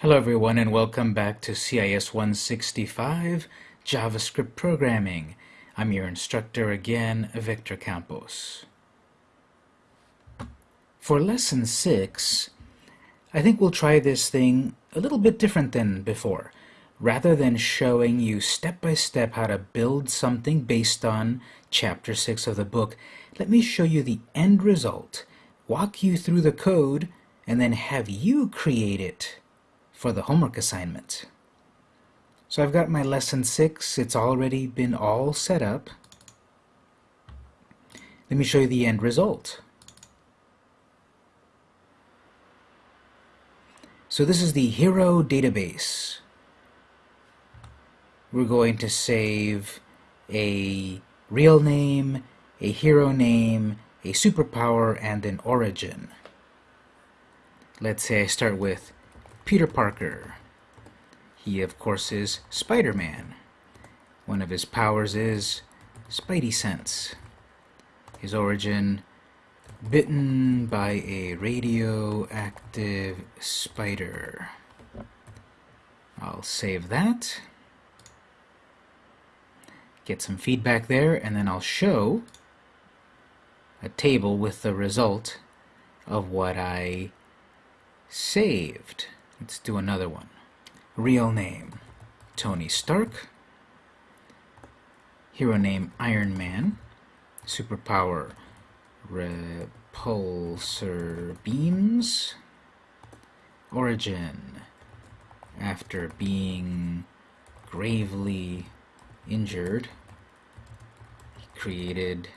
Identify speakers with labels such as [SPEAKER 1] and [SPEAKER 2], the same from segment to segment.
[SPEAKER 1] Hello everyone and welcome back to CIS 165 JavaScript Programming. I'm your instructor again, Victor Campos. For lesson 6, I think we'll try this thing a little bit different than before. Rather than showing you step by step how to build something based on chapter 6 of the book, let me show you the end result, walk you through the code, and then have you create it for the homework assignment. So I've got my lesson 6. It's already been all set up. Let me show you the end result. So this is the hero database. We're going to save a real name, a hero name, a superpower, and an origin. Let's say I start with Peter Parker. He, of course, is Spider-Man. One of his powers is Spidey Sense. His origin, bitten by a radioactive spider. I'll save that. Get some feedback there, and then I'll show a table with the result of what I saved. Let's do another one. Real name, Tony Stark. Hero name, Iron Man. Superpower, repulsor beams. Origin, after being gravely injured, he created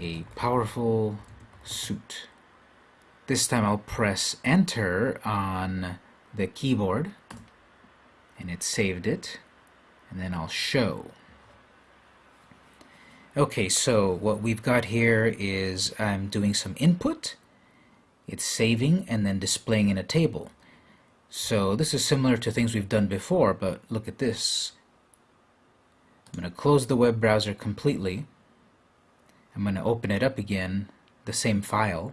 [SPEAKER 1] a powerful suit. This time I'll press enter on the keyboard and it saved it and then I'll show. Okay, so what we've got here is I'm doing some input, it's saving and then displaying in a table. So this is similar to things we've done before, but look at this. I'm going to close the web browser completely. I'm going to open it up again, the same file.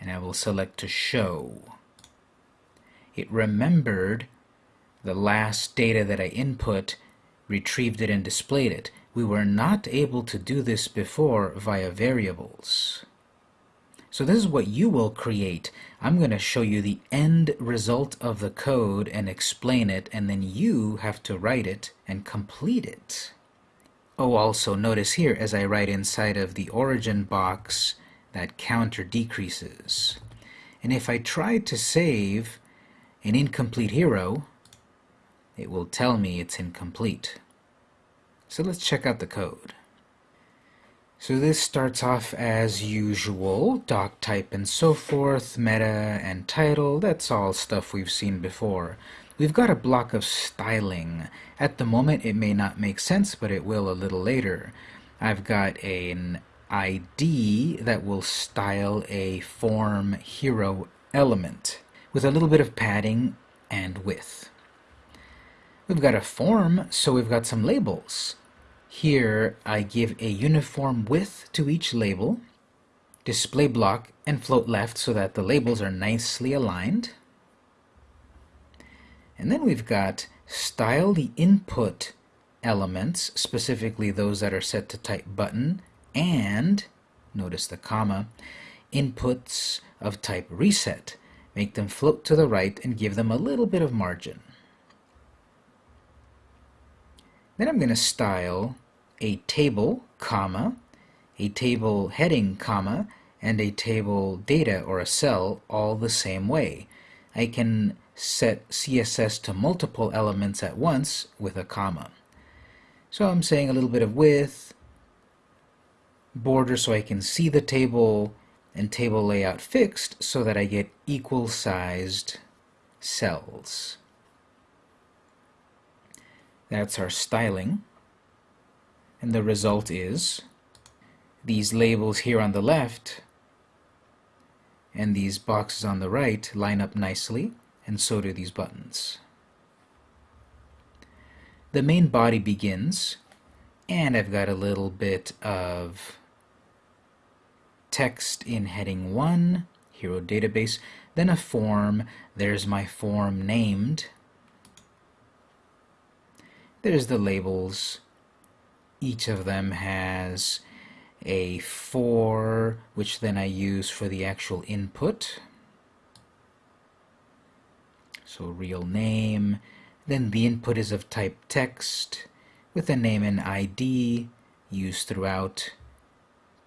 [SPEAKER 1] And I will select to show. It remembered the last data that I input, retrieved it and displayed it. We were not able to do this before via variables. So this is what you will create. I'm going to show you the end result of the code and explain it, and then you have to write it and complete it. Oh, also notice here as I write inside of the origin box, that counter decreases. And if I try to save an incomplete hero, it will tell me it's incomplete. So let's check out the code. So this starts off as usual, doc type and so forth, meta and title, that's all stuff we've seen before. We've got a block of styling. At the moment it may not make sense, but it will a little later. I've got an ID that will style a form hero element with a little bit of padding and width. We've got a form, so we've got some labels. Here I give a uniform width to each label, display block, and float left so that the labels are nicely aligned. And then we've got style the input elements, specifically those that are set to type button, and, notice the comma, inputs of type reset. Make them float to the right and give them a little bit of margin. Then I'm going to style a table, comma, a table heading, comma, and a table data or a cell all the same way. I can set CSS to multiple elements at once with a comma. So I'm saying a little bit of width, border so I can see the table and table layout fixed so that I get equal sized cells. That's our styling. And the result is these labels here on the left and these boxes on the right line up nicely, and so do these buttons. The main body begins, and I've got a little bit of text in heading 1, hero database, then a form. There's my form named. There's the labels. Each of them has a for, which then I use for the actual input. So real name, then the input is of type text with a name and ID used throughout.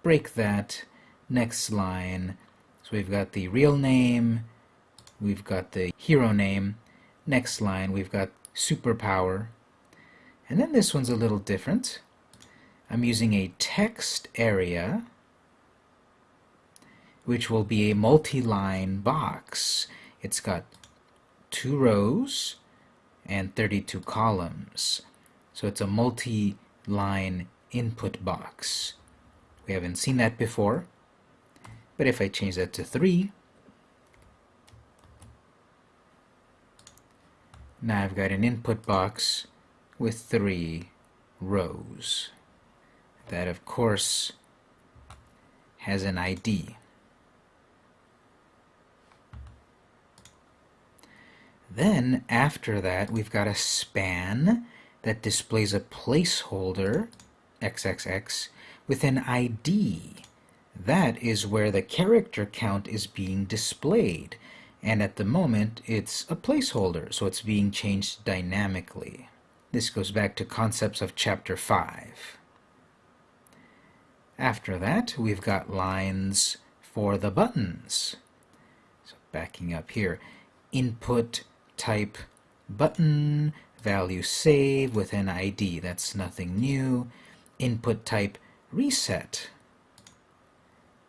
[SPEAKER 1] Break that, next line. So we've got the real name, we've got the hero name, next line we've got superpower, and then this one's a little different. I'm using a text area which will be a multi-line box. It's got two rows and 32 columns. So it's a multi-line input box. We haven't seen that before. But if I change that to 3, now I've got an input box with three rows. That, of course, has an ID. Then, after that, we've got a span that displays a placeholder, XXX, with an ID. That is where the character count is being displayed. And at the moment, it's a placeholder, so it's being changed dynamically. This goes back to concepts of chapter 5. After that, we've got lines for the buttons. So backing up here, input type button, value save with an ID. That's nothing new. Input type reset.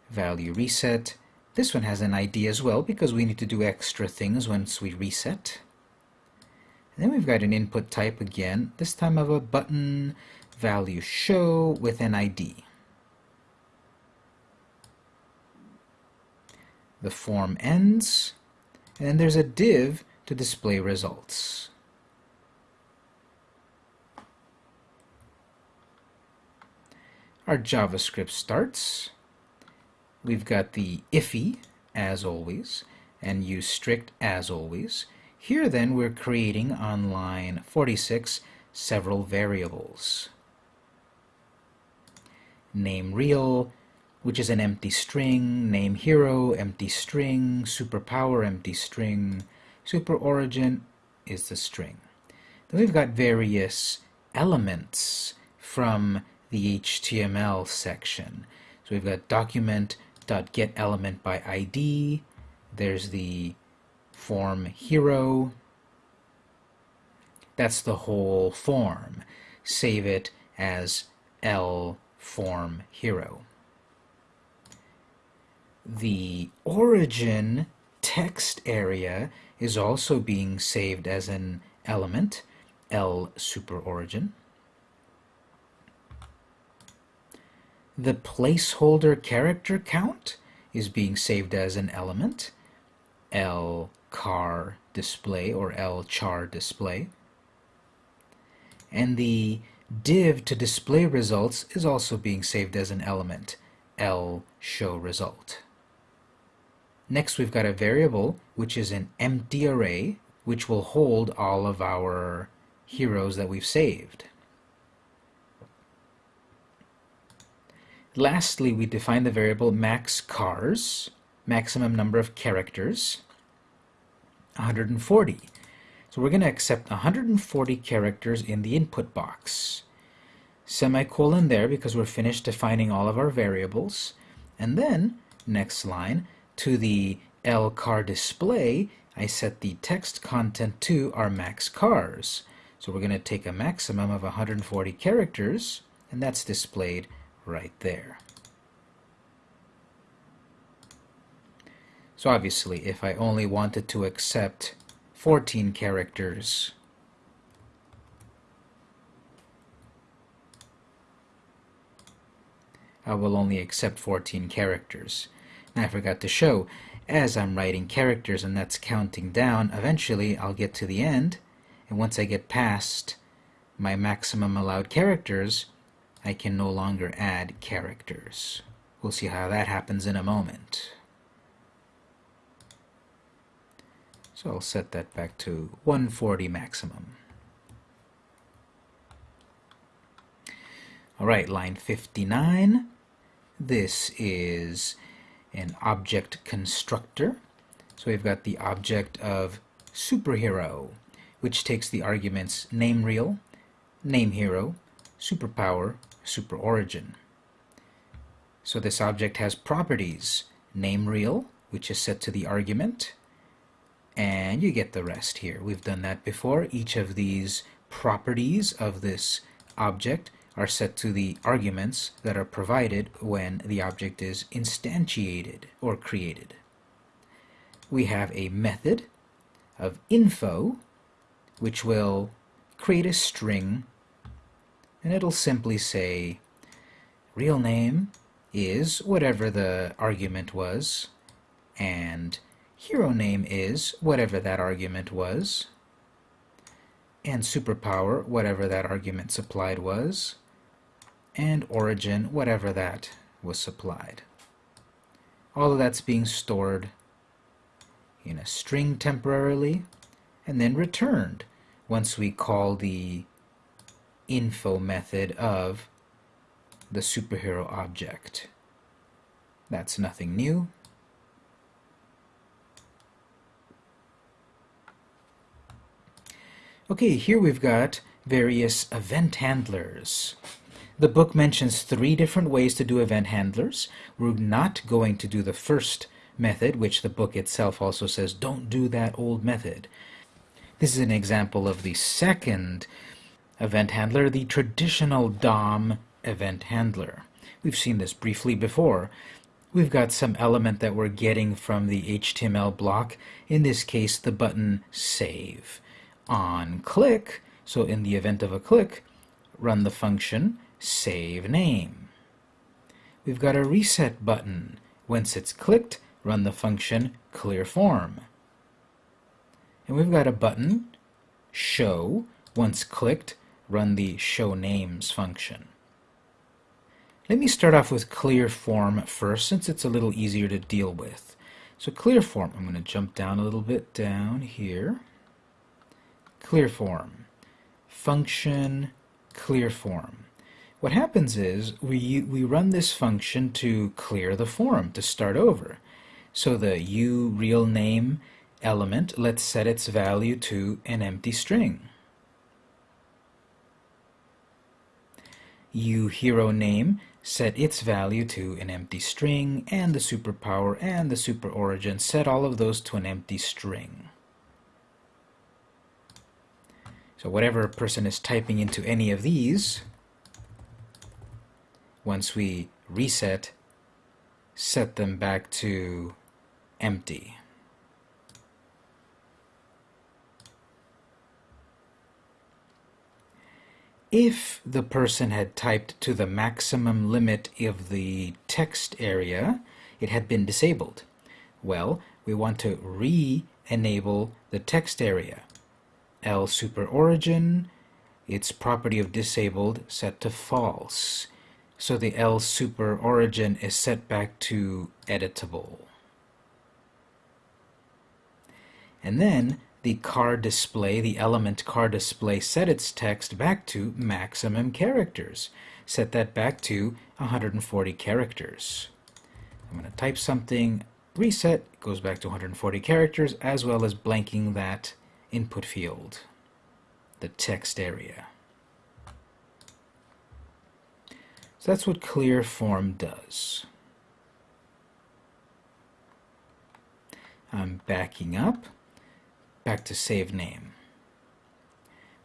[SPEAKER 1] Value reset. This one has an ID as well because we need to do extra things once we reset. And then we've got an input type again, this time of a button value show with an ID. The form ends, and then there's a div to display results. Our JavaScript starts. We've got the IIFE, as always, and use strict as always. Here then we're creating on line 46 several variables. Name real, which is an empty string, name hero, empty string, superpower, empty string, super origin is the string. Then we've got various elements from the HTML section. So we've got document.getElementById, by ID, there's the form hero. That's the whole form. Save it as L form hero. The origin text area is also being saved as an element, L super origin. The placeholder character count is being saved as an element, L car display or L char display. And the div to display results is also being saved as an element, L show result. Next we've got a variable which is an empty array which will hold all of our heroes that we've saved. Lastly, we define the variable max cars, maximum number of characters, 140. So we're going to accept 140 characters in the input box. Semicolon there because we're finished defining all of our variables. And then, next line, to the L car display, I set the text content to our max cars. So we're going to take a maximum of 140 characters, and that's displayed right there. So obviously, if I only wanted to accept 14 characters, I will only accept 14 characters. And I forgot to show, as I'm writing characters and that's counting down, eventually I'll get to the end, and once I get past my maximum allowed characters, I can no longer add characters. We'll see how that happens in a moment. So I'll set that back to 140 maximum. All right, line 59. This is an object constructor. So we've got the object of superhero, which takes the arguments name real, name hero, superpower, super origin. So this object has properties, name real, which is set to the argument, and you get the rest here. We've done that before. Each of these properties of this object are set to the arguments that are provided when the object is instantiated or created. We have a method of info which will create a string and it'll simply say real name is whatever the argument was and hero name is whatever that argument was and superpower whatever that argument supplied was and origin, whatever that was supplied. All of that's being stored in a string temporarily and then returned once we call the info method of the superhero object. That's nothing new. Okay, here we've got various event handlers. The book mentions three different ways to do event handlers. We're not going to do the first method, which the book itself also says, don't do that old method. This is an example of the second event handler, the traditional DOM event handler. We've seen this briefly before. We've got some element that we're getting from the HTML block, in this case the button Save. On click, so in the event of a click, run the function save name. We've got a reset button. Once it's clicked, run the function clear form. And we've got a button, show. Once clicked, run the show names function. Let me start off with clear form first since it's a little easier to deal with. So clear form, I'm going to jump down a little bit down here. Clear form, function clear form. What happens is we, we run this function to clear the form, to start over. So the u real name element, let's set its value to an empty string. U hero name, set its value to an empty string, and the superpower and the super origin, set all of those to an empty string. So whatever person is typing into any of these, once we reset, set them back to empty. If the person had typed to the maximum limit of the text area, it had been disabled. Well, we want to re-enable the text area. L super origin, its property of disabled set to false. So the L super origin is set back to editable. And then the car display, the element car display, set its text back to maximum characters. Set that back to 140 characters. I'm going to type something, reset, goes back to 140 characters, as well as blanking that input field, the text area. So that's what clear form does. I'm backing up, back to save name.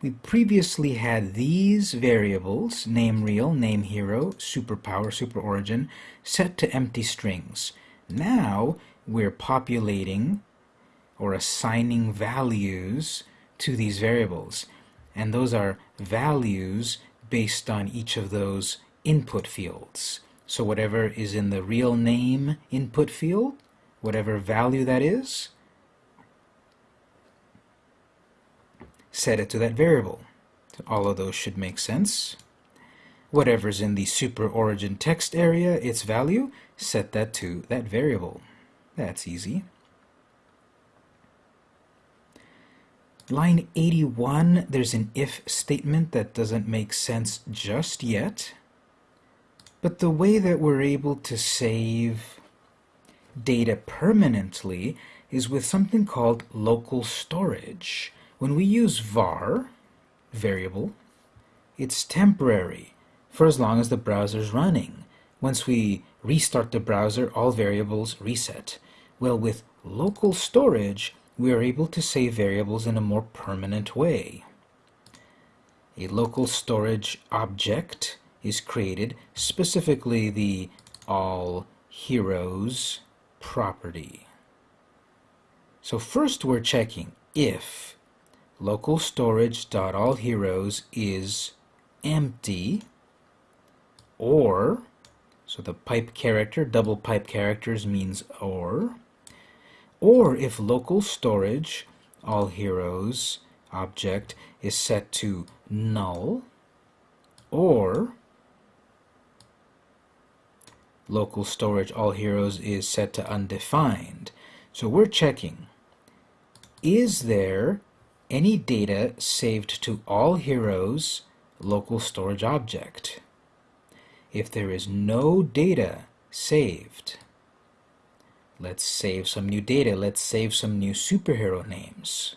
[SPEAKER 1] We previously had these variables, name real, name hero, superpower, super origin, set to empty strings. Now we're populating or assigning values to these variables. And those are values based on each of those input fields. So whatever is in the real name input field, whatever value that is, set it to that variable. So all of those should make sense. Whatever's in the super origin text area, its value, set that to that variable. That's easy. Line 81, there's an if statement that doesn't make sense just yet. But the way that we're able to save data permanently is with something called local storage. When we use var, variable, it's temporary for as long as the browser's running. Once we restart the browser, all variables reset. Well, with local storage, we are able to save variables in a more permanent way. A local storage object is created, specifically the all heroes property. So first we're checking if local storage.allheroes is empty or so the pipe character double pipe characters means or or if local storage all heroes object is set to null or local storage all heroes is set to undefined. So we're checking is there any data saved to all heroes local storage object if there is no data saved, let's save some new data. Let's save some new superhero names.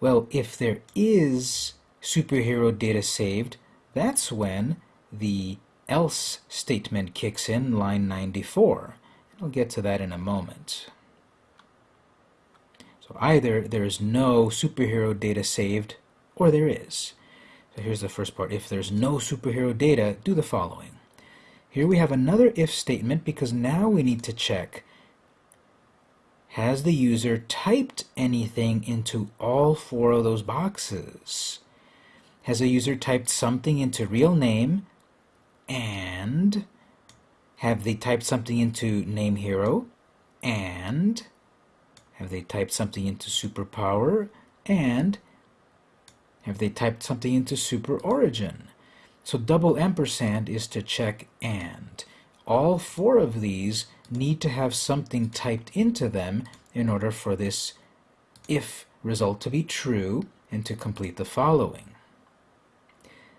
[SPEAKER 1] Well, if there is superhero data saved, that's when the else statement kicks in, line 94. I'll get to that in a moment. So either there is no superhero data saved, or there is. So here's the first part. If there's no superhero data, do the following. Here we have another if statement because now we need to check has the user typed anything into all four of those boxes? Has a user typed something into real name and have they typed something into name hero and have they typed something into superpower and have they typed something into super origin. So double ampersand is to check and. All four of these need to have something typed into them in order for this if result to be true and to complete the following.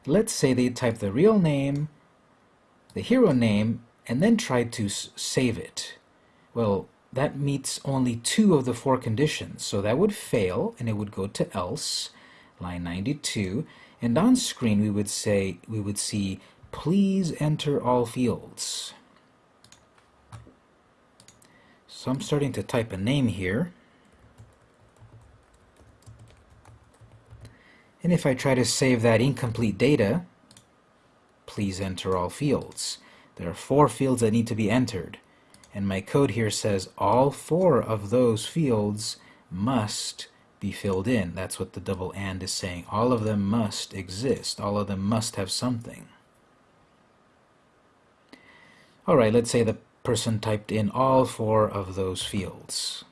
[SPEAKER 1] Let's say they type the real name, the hero name, and then try to save it. Well, that meets only two of the four conditions, so that would fail and it would go to else line 92, and on screen we would say we would see please enter all fields. So I'm starting to type a name here. And if I try to save that incomplete data, please enter all fields. There are four fields that need to be entered. And my code here says all four of those fields must be filled in. That's what the double AND is saying. All of them must exist. All of them must have something. All right, let's say the person typed in all four of those fields.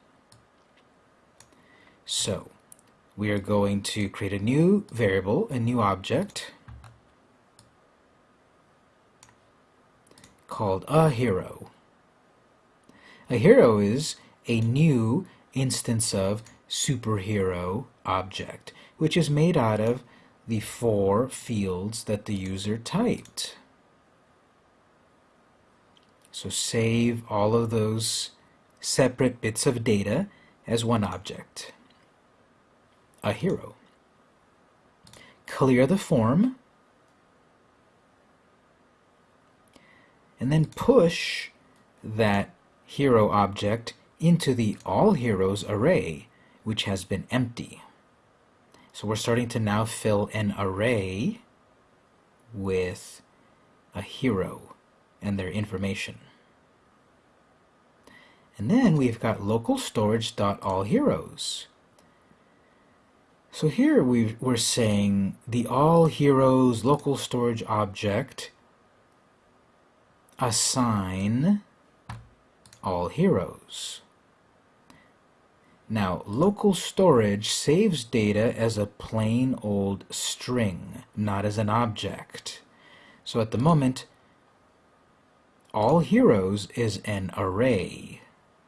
[SPEAKER 1] So, we are going to create a new variable, a new object, called a hero. A hero is a new instance of superhero object, which is made out of the four fields that the user typed. So save all of those separate bits of data as one object. A hero. Clear the form. And then push that hero object into the all heroes array which has been empty. So we're starting to now fill an array with a hero and their information. And then we've got local storage dot all heroes. So here we are saying the all heroes local storage object assign all heroes. Now, local storage saves data as a plain old string, not as an object. So at the moment, all heroes is an array.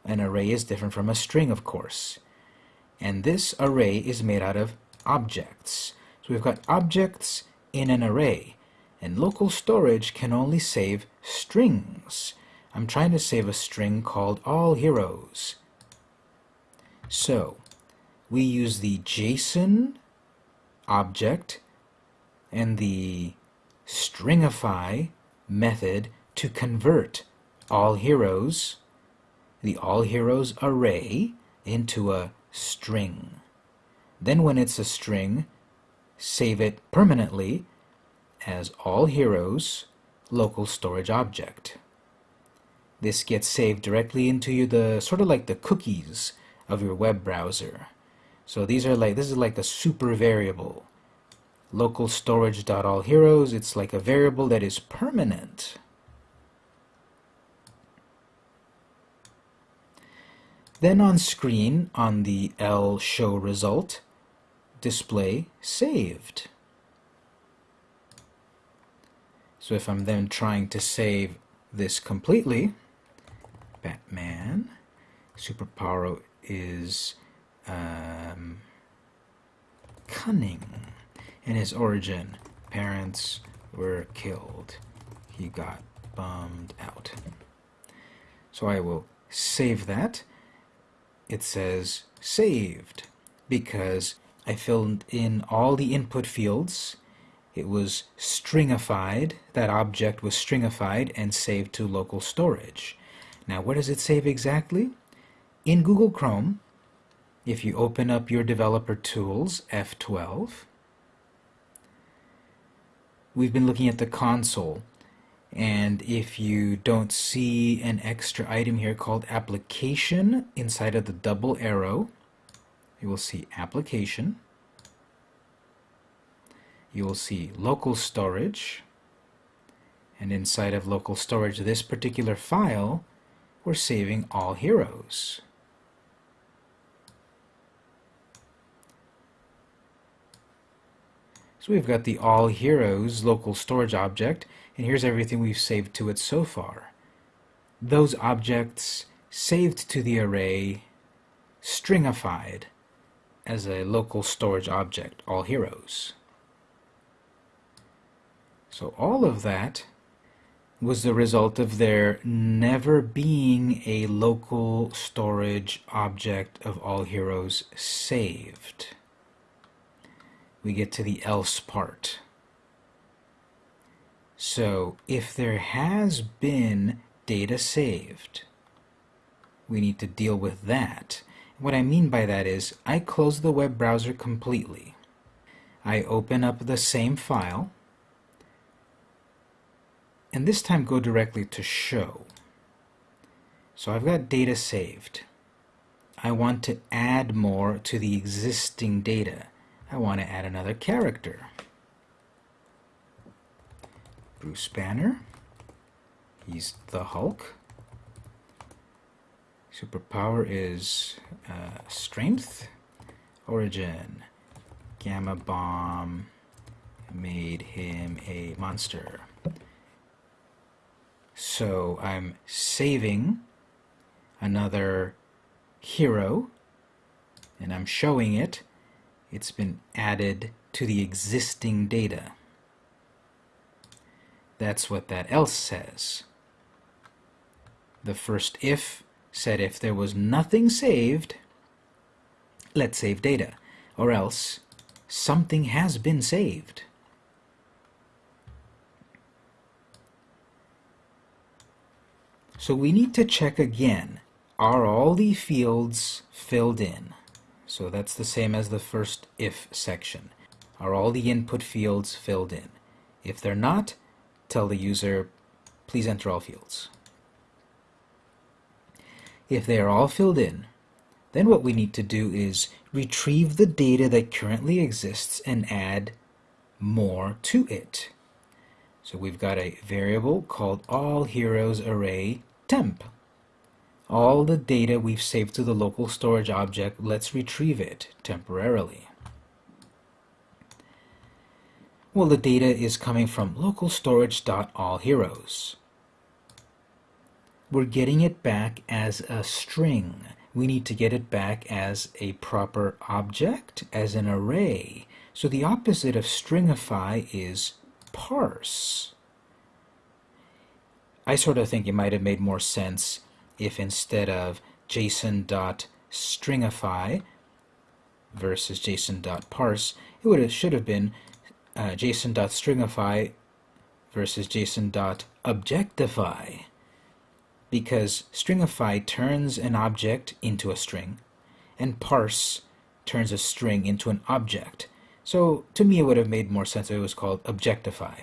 [SPEAKER 1] An array is different from a string, of course. And this array is made out of objects. So we've got objects in an array. And local storage can only save strings. I'm trying to save a string called all heroes. So we use the JSON object and the stringify method to convert all heroes, the all heroes array, into a string. Then when it's a string, save it permanently as all heroes local storage object. This gets saved directly into you the sort of like the cookies of your web browser. So these are like this is like a super variable. Local storage dot all heroes. It's like a variable that is permanent. Then on screen, on the L show result, display saved. So if I'm then trying to save this completely, Batman, superpower is um, cunning. In his origin, parents were killed. He got bummed out. So I will save that. It says saved because I filled in all the input fields it was stringified, that object was stringified and saved to local storage. Now where does it save exactly? In Google Chrome, if you open up your developer tools, F12, we've been looking at the console. And if you don't see an extra item here called application inside of the double arrow, you will see application. You will see local storage. And inside of local storage this particular file we're saving all heroes. So we've got the all heroes local storage object and here's everything we've saved to it so far. Those objects saved to the array stringified as a local storage object all heroes. So all of that was the result of there never being a local storage object of all heroes saved. We get to the else part. So if there has been data saved, we need to deal with that. What I mean by that is I close the web browser completely. I open up the same file and this time go directly to show. So I've got data saved. I want to add more to the existing data. I want to add another character. Bruce Banner. He's the Hulk. Superpower is uh, strength. Origin. Gamma Bomb made him a monster. So I'm saving another hero and I'm showing it. It's been added to the existing data. That's what that else says. The first if said if there was nothing saved, let's save data, or else something has been saved. So we need to check again, are all the fields filled in? So that's the same as the first if section. Are all the input fields filled in? If they're not, tell the user, please enter all fields. If they are all filled in, then what we need to do is retrieve the data that currently exists and add more to it. So we've got a variable called all heroes array temp. All the data we've saved to the local storage object, let's retrieve it temporarily. Well, the data is coming from local storage.allheroes. We're getting it back as a string. we need to get it back as a proper object, as an array. So the opposite of stringify is parse. I sort of think it might have made more sense if instead of json.stringify versus json.parse, it would have, should have been uh, json.stringify versus json.objectify because stringify turns an object into a string and parse turns a string into an object. So to me it would have made more sense if it was called objectify,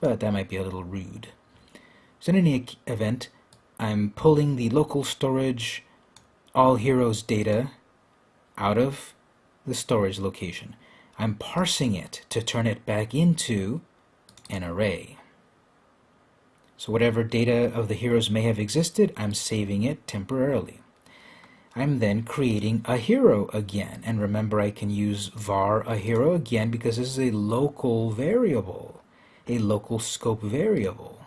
[SPEAKER 1] but that might be a little rude. So in any event, I'm pulling the local storage all heroes data out of the storage location. I'm parsing it to turn it back into an array. So whatever data of the heroes may have existed, I'm saving it temporarily. I'm then creating a hero again. And remember, I can use var a hero again because this is a local variable, a local scope variable.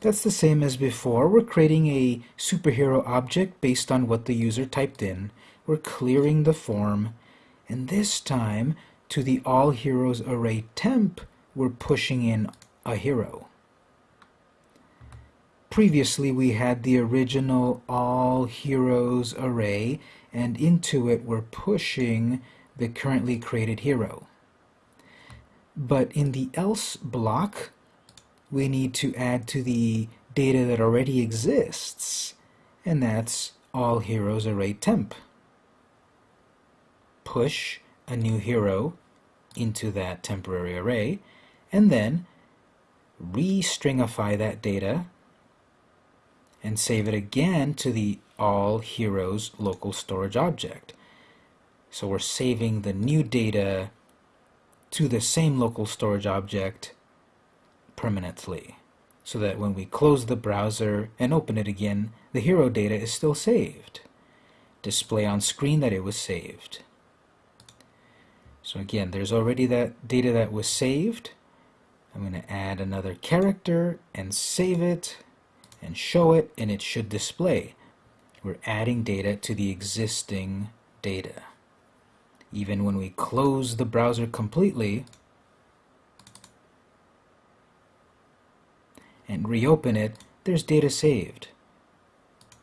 [SPEAKER 1] That's the same as before. We're creating a superhero object based on what the user typed in. We're clearing the form. And this time, to the all heroes array temp, we're pushing in a hero. Previously we had the original all heroes array and into it we're pushing the currently created hero. But in the else block we need to add to the data that already exists and that's all heroes array temp. Push a new hero into that temporary array and then restringify that data and save it again to the all heroes local storage object. So we're saving the new data to the same local storage object permanently so that when we close the browser and open it again, the hero data is still saved. Display on screen that it was saved. So again, there's already that data that was saved. I'm going to add another character and save it and show it and it should display. We're adding data to the existing data. Even when we close the browser completely and reopen it, there's data saved.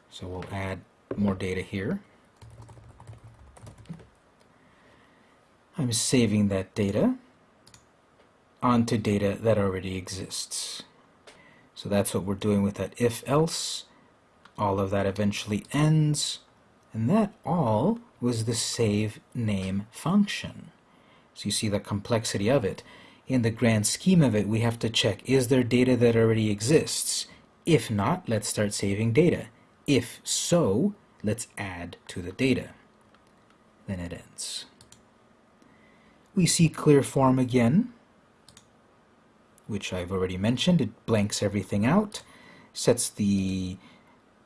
[SPEAKER 1] So we'll add more data here. I'm saving that data onto data that already exists. So that's what we're doing with that if-else. All of that eventually ends. And that all was the save name function. So you see the complexity of it. In the grand scheme of it, we have to check, is there data that already exists? If not, let's start saving data. If so, let's add to the data. Then it ends. We see clear form again which I've already mentioned. It blanks everything out, sets the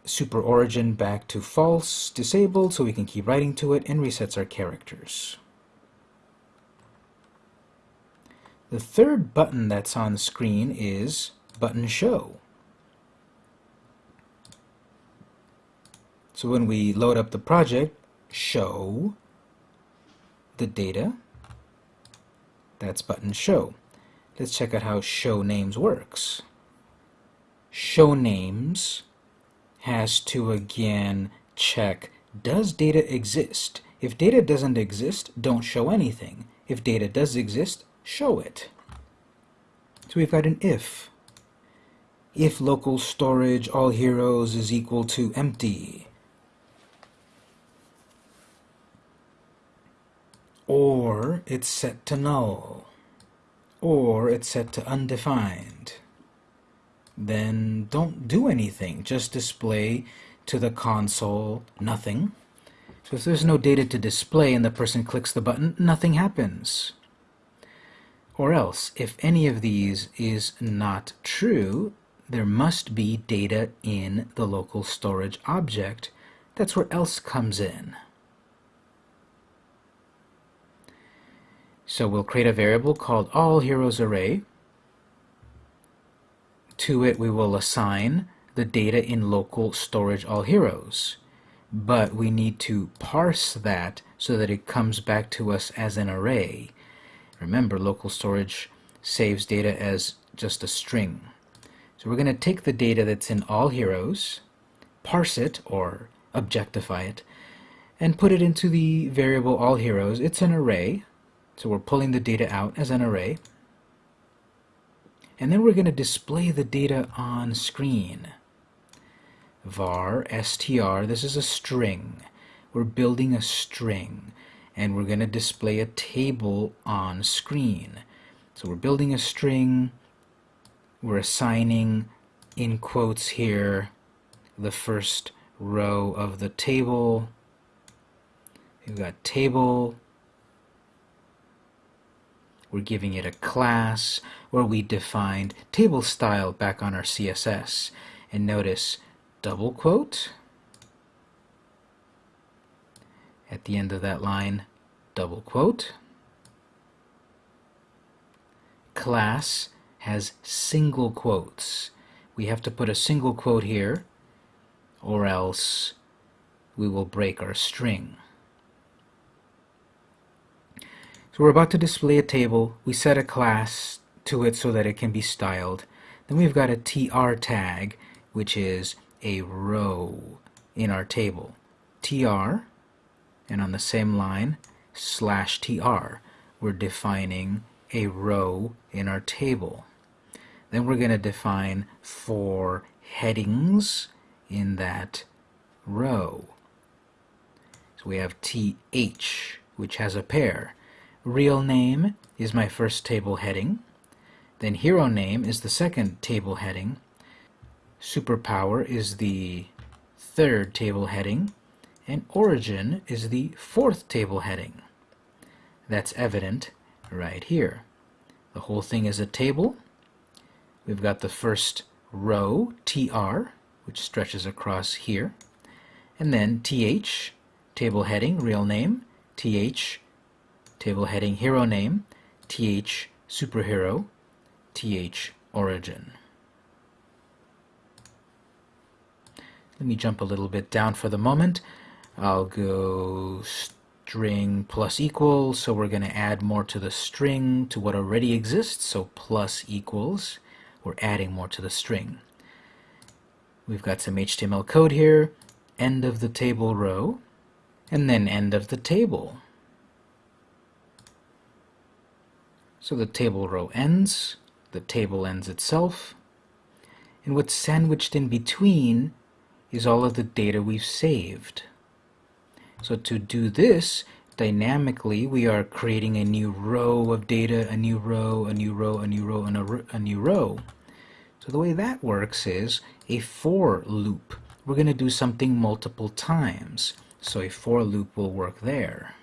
[SPEAKER 1] super origin back to false, disabled, so we can keep writing to it, and resets our characters. The third button that's on the screen is button show. So when we load up the project, show the data, that's button show. Let's check out how show names works. Show names has to again check does data exist? If data doesn't exist, don't show anything. If data does exist, show it. So we've got an if. If local storage all heroes is equal to empty. Or it's set to null or it's set to undefined, then don't do anything. Just display to the console nothing. So if there's no data to display and the person clicks the button, nothing happens. Or else, if any of these is not true, there must be data in the local storage object. That's where else comes in. So we'll create a variable called all heroes array. To it we will assign the data in local storage all heroes. but we need to parse that so that it comes back to us as an array. Remember, local storage saves data as just a string. So we're going to take the data that's in all heroes, parse it or objectify it, and put it into the variable all heroes. It's an array, so we're pulling the data out as an array. And then we're going to display the data on screen. var str, this is a string. We're building a string and we're going to display a table on screen. So we're building a string, we're assigning in quotes here the first row of the table. We've got table. We're giving it a class where we defined table style back on our CSS. And notice double quote at the end of that line, double quote. Class has single quotes. We have to put a single quote here or else we will break our string. So we're about to display a table. We set a class to it so that it can be styled. Then we've got a tr tag, which is a row in our table. tr, and on the same line, slash tr. We're defining a row in our table. Then we're going to define four headings in that row. So we have th, which has a pair. Real name is my first table heading. Then hero name is the second table heading. Superpower is the third table heading. And origin is the fourth table heading. That's evident right here. The whole thing is a table. We've got the first row, tr, which stretches across here. And then th, table heading, real name, th, table heading, hero name, th, superhero, th, origin. Let me jump a little bit down for the moment. I'll go string plus equals, so we're going to add more to the string to what already exists, so plus equals. We're adding more to the string. We've got some HTML code here, end of the table row, and then end of the table. So the table row ends, the table ends itself, and what's sandwiched in between is all of the data we've saved. So to do this, dynamically we are creating a new row of data, a new row, a new row, a new row, and a, a new row. So the way that works is a for loop. We're going to do something multiple times. So a for loop will work there.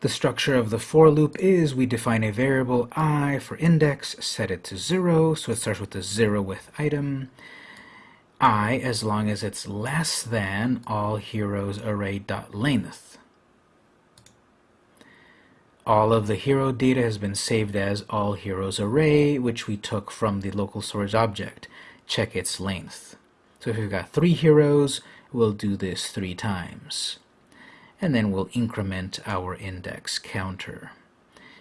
[SPEAKER 1] The structure of the for loop is we define a variable i for index, set it to 0, so it starts with a 0 with item. I as long as it's less than all heroes array dot length all of the hero data has been saved as all heroes array, which we took from the local storage object. Check its length. So if we've got three heroes, we'll do this three times. And then we'll increment our index counter.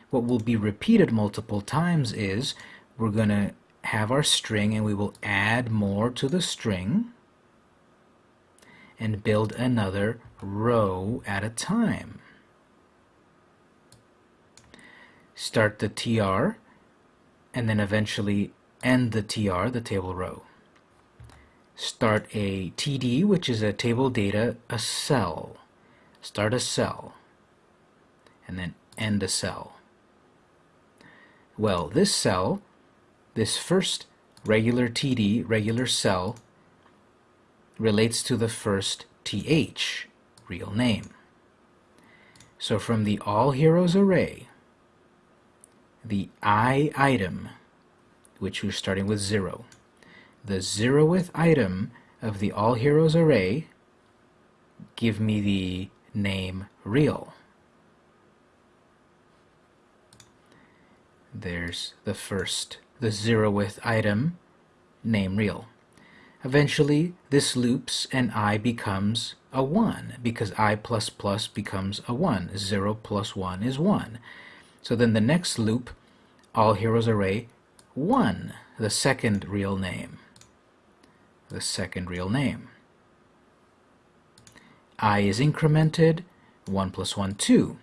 [SPEAKER 1] What will be repeated multiple times is we're going to have our string and we will add more to the string and build another row at a time. start the tr, and then eventually end the tr, the table row. Start a td, which is a table data, a cell. Start a cell, and then end a cell. Well, this cell, this first regular td, regular cell, relates to the first th, real name. So from the all heroes array, the i item, which we're starting with 0. The zeroth item of the all heroes array give me the name real. There's the first, the zeroth item, name real. Eventually, this loops and i becomes a 1 because i plus plus becomes a 1. 0 plus 1 is 1. So then the next loop, all heroes array 1, the second real name. The second real name. i is incremented, 1 plus 1, 2.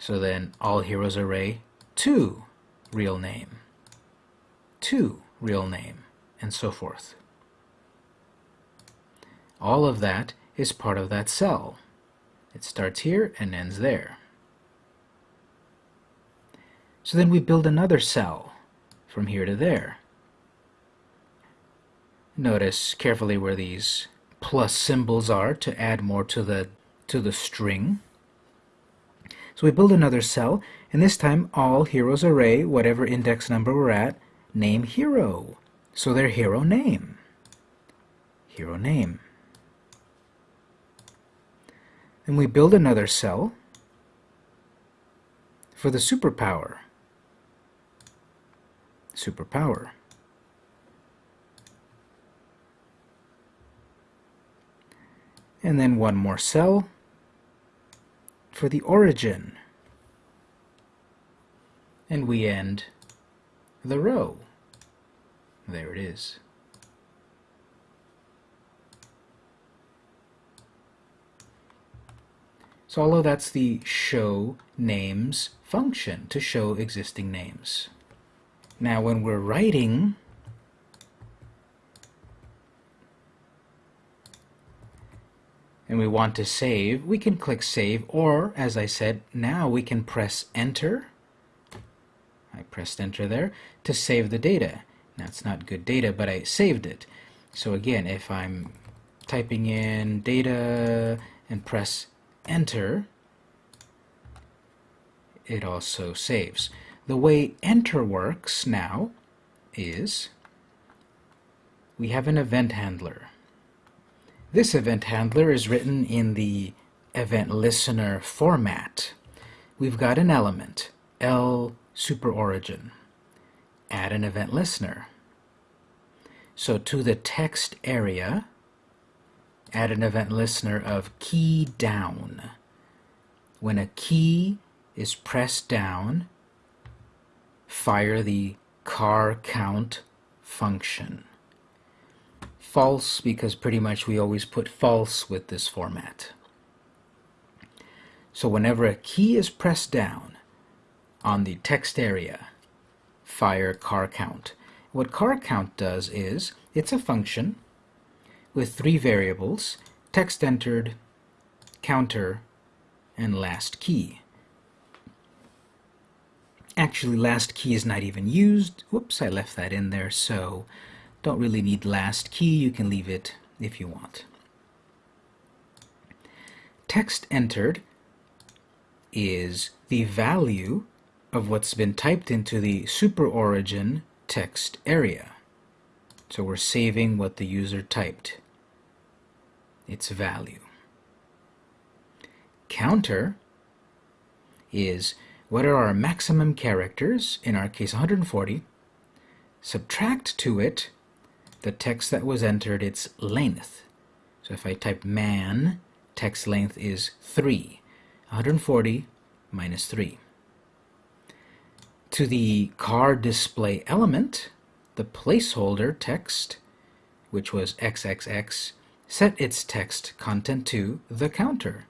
[SPEAKER 1] So then all heroes array 2, real name. 2, real name, and so forth. All of that is part of that cell. It starts here and ends there. So then we build another cell from here to there. Notice carefully where these plus symbols are to add more to the to the string. So we build another cell, and this time all heroes array, whatever index number we're at, name hero. So their hero name. Hero name. Then we build another cell for the superpower. Superpower. And then one more cell for the origin. And we end the row. There it is. So although that's the show names function to show existing names. Now when we're writing and we want to save, we can click save or as I said, now we can press enter. I pressed enter there to save the data. Now it's not good data, but I saved it. So again, if I'm typing in data and press enter, it also saves. The way enter works now is we have an event handler. This event handler is written in the event listener format. We've got an element, L super origin. Add an event listener. So to the text area, add an event listener of key down. When a key is pressed down, fire the car count function. False because pretty much we always put false with this format. So whenever a key is pressed down on the text area, fire car count. What car count does is, it's a function with three variables, text entered, counter, and last key. Actually, last key is not even used. Whoops, I left that in there, so don't really need last key. You can leave it if you want. Text entered is the value of what's been typed into the super origin text area. So we're saving what the user typed its value. Counter is what are our maximum characters, in our case 140, subtract to it the text that was entered, its length. So if I type man, text length is 3. 140 minus 3. To the car display element, the placeholder text, which was XXX, set its text content to the counter.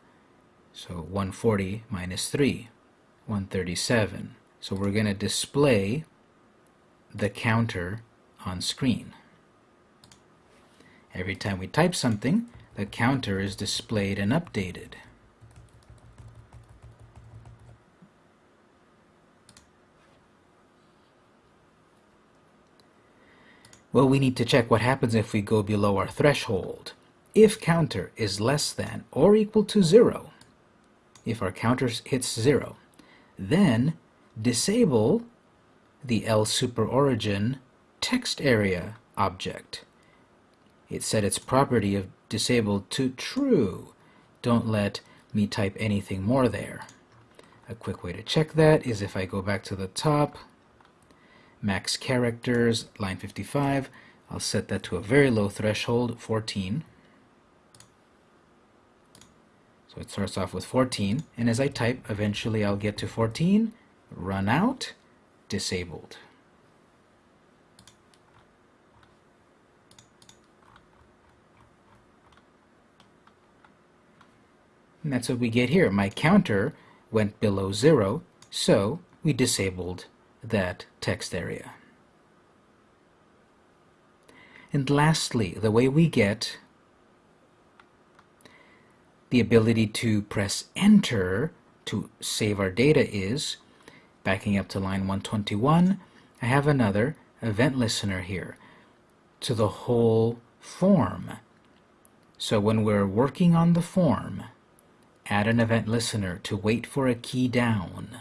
[SPEAKER 1] So 140 minus 3, 137. So we're going to display the counter on screen. Every time we type something, the counter is displayed and updated. Well, we need to check what happens if we go below our threshold. If counter is less than or equal to 0, if our counter hits 0, then disable the L super origin text area object. It set its property of disabled to true. Don't let me type anything more there. A quick way to check that is if I go back to the top, max characters, line 55, I'll set that to a very low threshold, 14. So it starts off with 14, and as I type, eventually I'll get to 14, run out, disabled. And that's what we get here. My counter went below zero, so we disabled that text area. And lastly, the way we get the ability to press enter to save our data is, backing up to line 121, I have another event listener here to the whole form. So when we're working on the form, add an event listener to wait for a key down.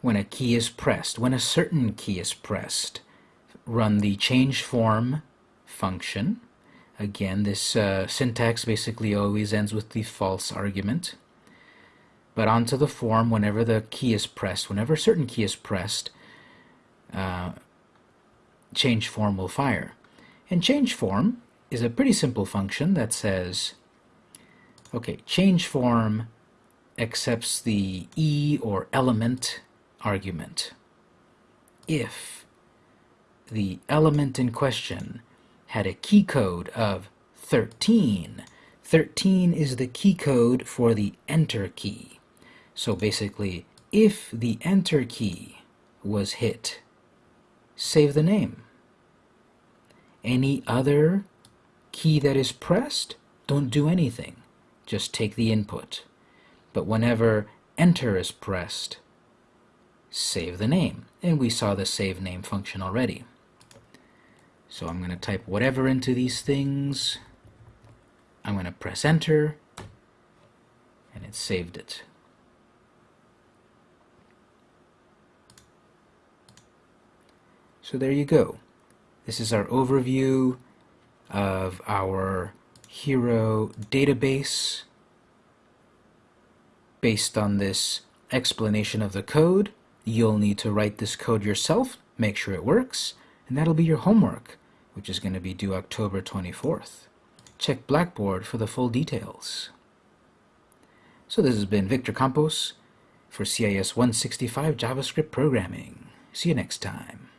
[SPEAKER 1] When a key is pressed, when a certain key is pressed, run the change form function. Again, this uh, syntax basically always ends with the false argument. But onto the form, whenever the key is pressed, whenever a certain key is pressed, uh, change form will fire. And change form is a pretty simple function that says Okay, change form accepts the E or element argument if the element in question had a key code of 13. 13 is the key code for the enter key. So basically, if the enter key was hit, save the name. Any other key that is pressed, don't do anything just take the input. But whenever enter is pressed, save the name. And we saw the save name function already. So I'm going to type whatever into these things. I'm going to press enter, and it saved it. So there you go. This is our overview of our hero database based on this explanation of the code. You'll need to write this code yourself, make sure it works, and that'll be your homework, which is going to be due October 24th. Check Blackboard for the full details. So this has been Victor Campos for CIS 165 JavaScript Programming. See you next time.